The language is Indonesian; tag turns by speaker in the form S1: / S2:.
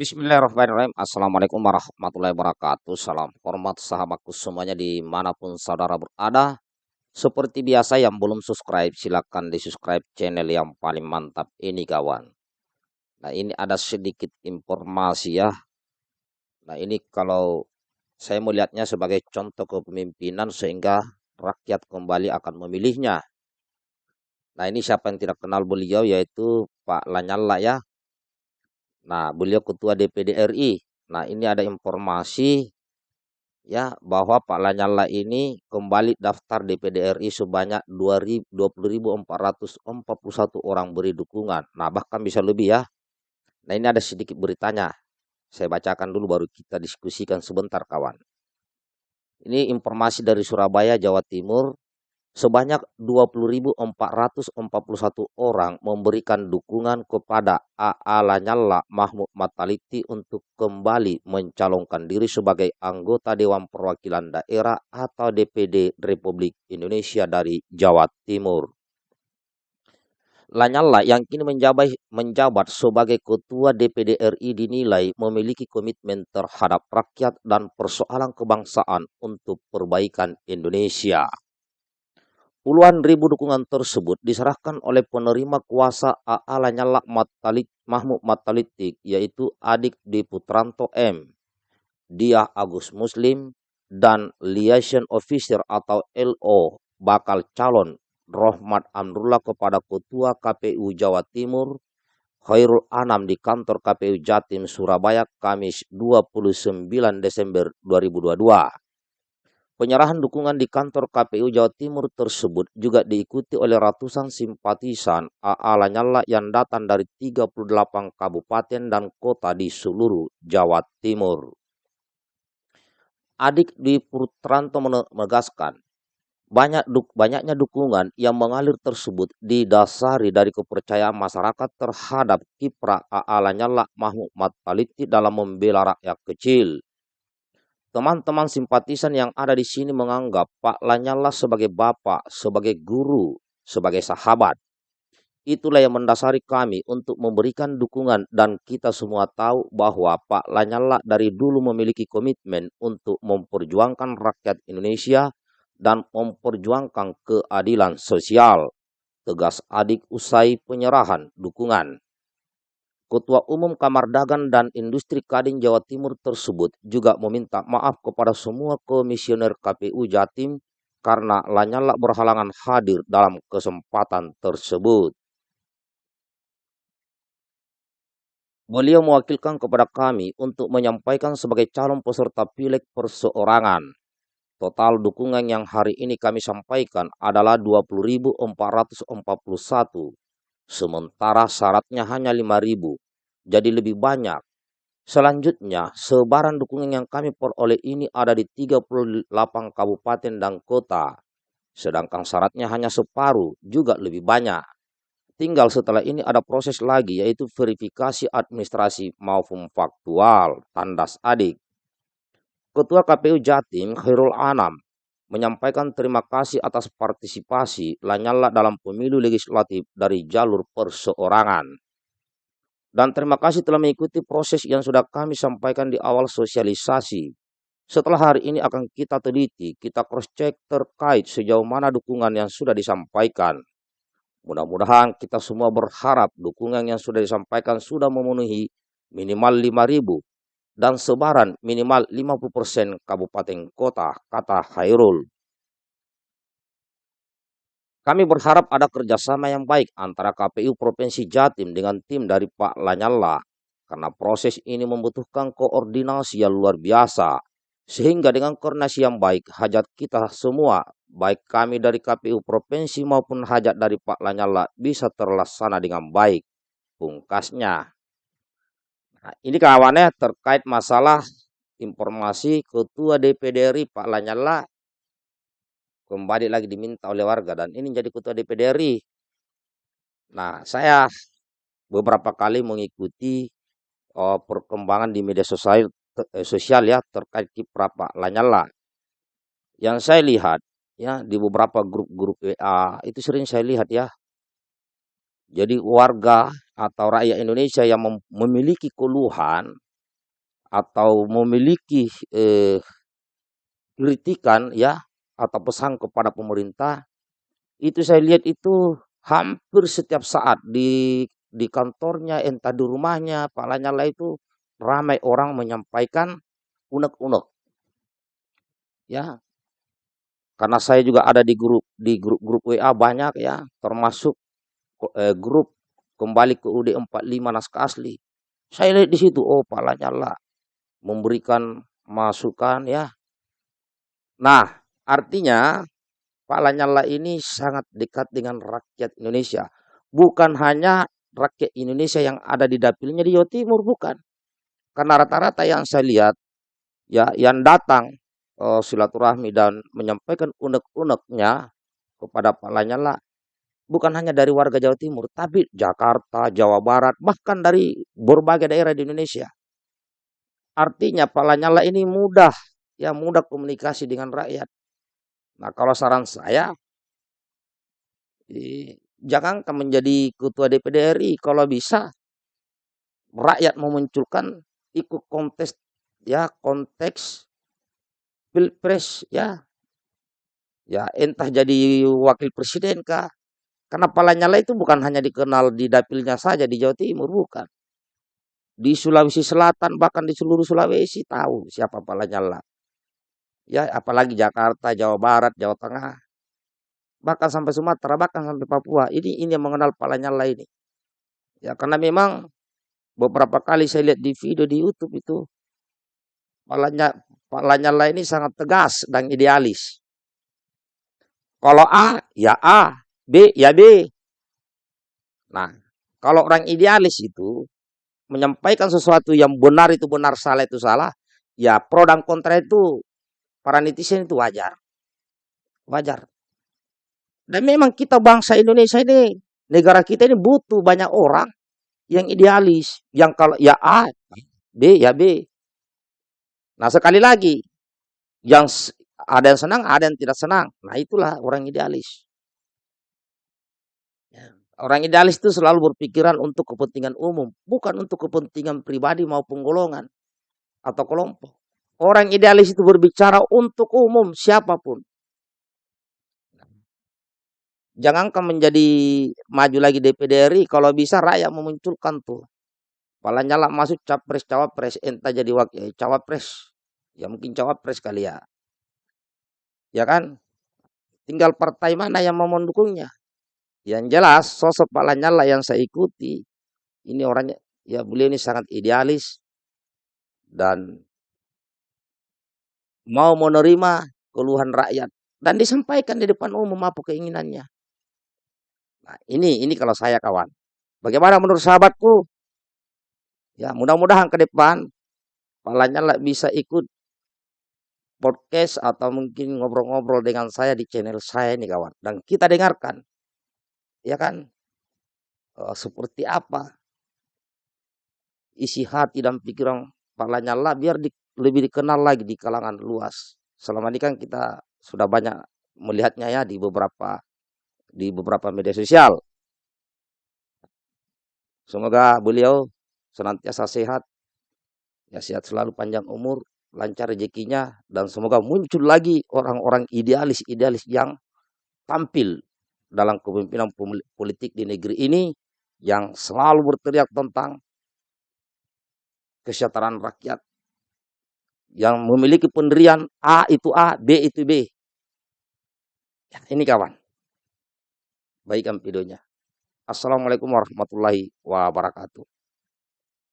S1: Bismillahirrahmanirrahim. Assalamualaikum warahmatullahi wabarakatuh. Salam hormat sahabatku semuanya di mana pun saudara berada. Seperti biasa yang belum subscribe silahkan di subscribe channel yang paling mantap ini kawan. Nah ini ada sedikit informasi ya. Nah ini kalau saya melihatnya sebagai contoh kepemimpinan sehingga rakyat kembali akan memilihnya. Nah ini siapa yang tidak kenal beliau yaitu Pak Lanyala ya Nah, beliau ketua DPD RI. Nah, ini ada informasi ya bahwa Pak Lanyala ini kembali daftar DPD RI sebanyak 20.441 orang beri dukungan. Nah, bahkan bisa lebih ya. Nah, ini ada sedikit beritanya. Saya bacakan dulu baru kita diskusikan sebentar kawan. Ini informasi dari Surabaya, Jawa Timur sebanyak 20.441 orang memberikan dukungan kepada AA Lanyala Mahmud Mataliti untuk kembali mencalonkan diri sebagai anggota Dewan Perwakilan Daerah atau DPD Republik Indonesia dari Jawa Timur. Lanyala yang kini menjabat, menjabat sebagai Ketua DPD RI dinilai memiliki komitmen terhadap rakyat dan persoalan kebangsaan untuk perbaikan Indonesia. Puluhan ribu dukungan tersebut diserahkan oleh penerima kuasa AA Lanyala Matalik, Mahmud Matalitik, yaitu adik di Putranto M, Dia Agus Muslim, dan Liaison Officer atau LO bakal calon Rohmat Amrullah kepada Ketua KPU Jawa Timur Khairul Anam di kantor KPU Jatim Surabaya Kamis 29 Desember 2022. Penyerahan dukungan di kantor KPU Jawa Timur tersebut juga diikuti oleh ratusan simpatisan AA Lanyala yang datang dari 38 kabupaten dan kota di seluruh Jawa Timur. Adik di Putranto menegaskan, banyak duk, banyaknya dukungan yang mengalir tersebut didasari dari kepercayaan masyarakat terhadap kiprah AA Lanyala Mahmud Mataliti dalam membela rakyat kecil Teman-teman simpatisan yang ada di sini menganggap Pak Lanyala sebagai bapak, sebagai guru, sebagai sahabat. Itulah yang mendasari kami untuk memberikan dukungan dan kita semua tahu bahwa Pak Lanyala dari dulu memiliki komitmen untuk memperjuangkan rakyat Indonesia dan memperjuangkan keadilan sosial. Tegas adik usai penyerahan dukungan. Ketua Umum Kamar Dagang dan Industri Kadin Jawa Timur tersebut juga meminta maaf kepada semua komisioner KPU Jatim karena Lanyala berhalangan hadir dalam kesempatan tersebut. Beliau mewakilkan kepada kami untuk menyampaikan sebagai calon peserta pileg perseorangan. Total dukungan yang hari ini kami sampaikan adalah 20.441 sementara syaratnya hanya 5.000, jadi lebih banyak. Selanjutnya, sebaran dukungan yang kami peroleh ini ada di 38 kabupaten dan kota, sedangkan syaratnya hanya separuh, juga lebih banyak. Tinggal setelah ini ada proses lagi yaitu verifikasi administrasi maupun faktual, tandas adik. Ketua KPU Jatim Khairul Anam menyampaikan terima kasih atas partisipasi Lanyala dalam pemilu legislatif dari jalur perseorangan. Dan terima kasih telah mengikuti proses yang sudah kami sampaikan di awal sosialisasi. Setelah hari ini akan kita teliti, kita cross-check terkait sejauh mana dukungan yang sudah disampaikan. Mudah-mudahan kita semua berharap dukungan yang sudah disampaikan sudah memenuhi minimal 5.000 dan sebaran minimal 50% kabupaten kota, kata Hairul. Kami berharap ada kerjasama yang baik antara KPU Provinsi Jatim dengan tim dari Pak Lanyala, karena proses ini membutuhkan koordinasi yang luar biasa, sehingga dengan koordinasi yang baik, hajat kita semua, baik kami dari KPU Provinsi maupun hajat dari Pak Lanyala bisa terlaksana dengan baik. Pungkasnya. Nah, ini kawannya terkait masalah informasi Ketua DPD RI Pak Lanyala kembali lagi diminta oleh warga dan ini jadi Ketua DPD RI. Nah, saya beberapa kali mengikuti oh, perkembangan di media sosial, eh, sosial ya terkait kiprah Pak Lanyala. Yang saya lihat ya di beberapa grup-grup WA itu sering saya lihat ya jadi warga atau rakyat Indonesia yang memiliki keluhan atau memiliki eh, kritikan ya atau pesan kepada pemerintah itu saya lihat itu hampir setiap saat di di kantornya entah di rumahnya Pak Lanyala itu ramai orang menyampaikan unek-unek. Ya karena saya juga ada di grup di grup-grup WA banyak ya termasuk eh, grup kembali ke UD 45 naskah asli saya lihat di situ oh Pak Lanyala memberikan masukan ya. Nah, artinya Pak Lanyala ini sangat dekat dengan rakyat Indonesia. Bukan hanya rakyat Indonesia yang ada di dapilnya di Jawa Timur, bukan. Karena rata-rata yang saya lihat, ya yang datang uh, silaturahmi dan menyampaikan unek-uneknya kepada Pak Lanyala, bukan hanya dari warga Jawa Timur, tapi Jakarta, Jawa Barat, bahkan dari berbagai daerah di Indonesia. Artinya Pak Lanyala ini mudah, ya mudah komunikasi dengan rakyat. Nah kalau saran saya, jangan menjadi ketua DPD RI kalau bisa rakyat memunculkan ikut kontes ya konteks pilpres ya ya entah jadi wakil presiden kah karena Pak Lanyala itu bukan hanya dikenal di dapilnya saja di Jawa Timur bukan di Sulawesi Selatan bahkan di seluruh Sulawesi tahu siapa Pak Lanyala. Ya, apalagi Jakarta, Jawa Barat, Jawa Tengah, bahkan sampai Sumatera, bahkan sampai Papua. Ini ini yang mengenal Pak Lanyala ini. Ya, karena memang beberapa kali saya lihat di video di YouTube itu Pak Lanyala ini sangat tegas dan idealis. Kalau A, ya A. B, ya B. Nah, kalau orang idealis itu menyampaikan sesuatu yang benar itu benar, salah itu salah, ya pro dan kontra itu para netizen itu wajar. Wajar. Dan memang kita bangsa Indonesia ini, negara kita ini butuh banyak orang yang idealis, yang kalau ya A, B, ya B. Nah sekali lagi, yang ada yang senang, ada yang tidak senang. Nah itulah orang idealis. Orang idealis itu selalu berpikiran untuk kepentingan umum, bukan untuk kepentingan pribadi maupun golongan atau kelompok. Orang idealis itu berbicara untuk umum siapa pun. Jangankan menjadi maju lagi DPD RI, kalau bisa rakyat memunculkan tuh. Pala nyala masuk capres cawapres, entah jadi wakil cawapres, ya mungkin cawapres kali ya. Ya kan? Tinggal partai mana yang mau mendukungnya. Yang jelas sosok Pak Lanyala yang saya ikuti ini orangnya ya beliau ini sangat idealis dan mau menerima keluhan rakyat dan disampaikan di depan umum apa keinginannya. Nah, ini ini kalau saya kawan. Bagaimana menurut sahabatku? Ya, mudah-mudahan ke depan Pak Lanyala bisa ikut podcast atau mungkin ngobrol-ngobrol dengan saya di channel saya nih kawan dan kita dengarkan ya kan? Uh, seperti apa isi hati dan pikiran Pak Lanyala biar di, lebih dikenal lagi di kalangan luas. Selama ini kan kita sudah banyak melihatnya ya di beberapa di beberapa media sosial. Semoga beliau senantiasa sehat, ya sehat selalu panjang umur, lancar rezekinya, dan semoga muncul lagi orang-orang idealis-idealis yang tampil dalam kepemimpinan politik di negeri ini yang selalu berteriak tentang kesejahteraan rakyat yang memiliki pendirian A itu A, B itu B. Ya, ini kawan. Baik videonya. Assalamualaikum warahmatullahi wabarakatuh.